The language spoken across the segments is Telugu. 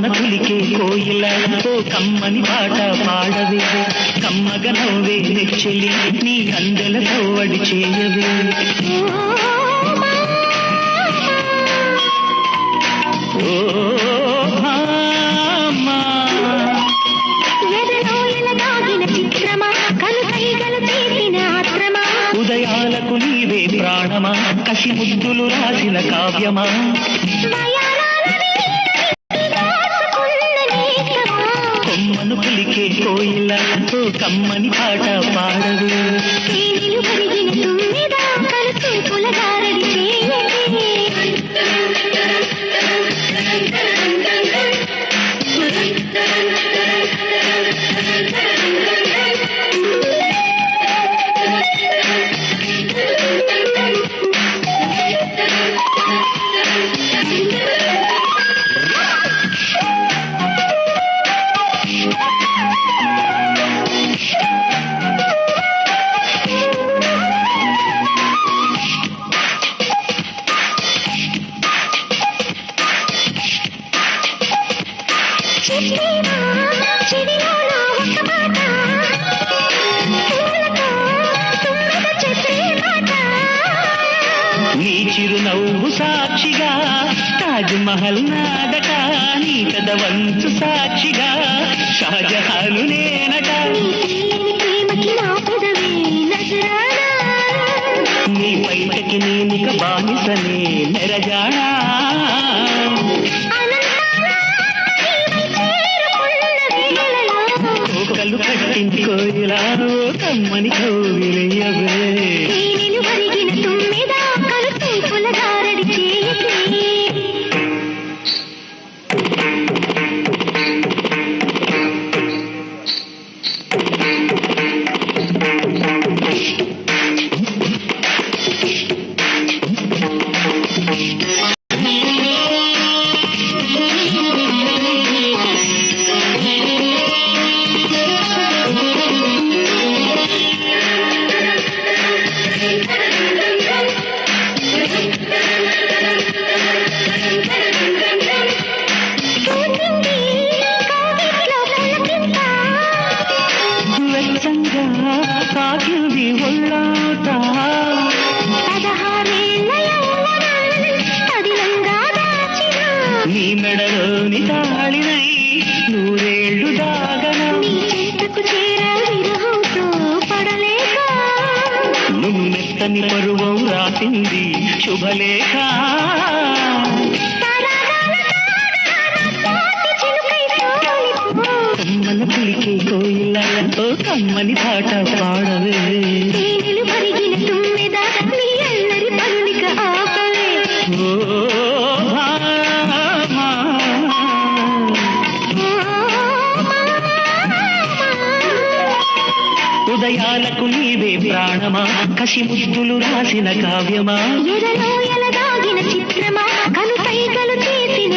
కమ్మన పులికే కోయిల ఓ కమ్మని పాట పాడవే కమ్మగ నవ్వే నెచ్చెలి నీ అందెలతో వడి చేయవే ఉదయాలకు నీవే ప్రాణమా కసి ముద్దులు రాసిన కావ్యమా కోయిల ఓ కమ్మని పాట పాడవే నీ చిరునవ్వు సాక్షిగా తాజ్ మహల్ నాదట నీ కదవంచు సాక్షిగా షాజహాలు నేనట. కోకలు కట్టించుకోయిలా కమ్మని కోవిలయ్యవే రాసింది శుభలేఖ. తరాగాల పులికే కోయిల కమ్మని పాట పాడవే. ఉదయాలకు నీవే ప్రాణమా? కసి ముద్దులు రాసిన కావ్యమా? చిత్రమా? కైగలు చేసిన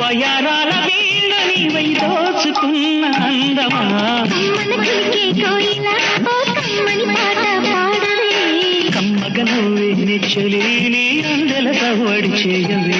వయరాల వీణ నీవై దోచుకున్న అందమా? కమ్మగ నువ్వే నీ అందెల సవ్వడి చేయవే.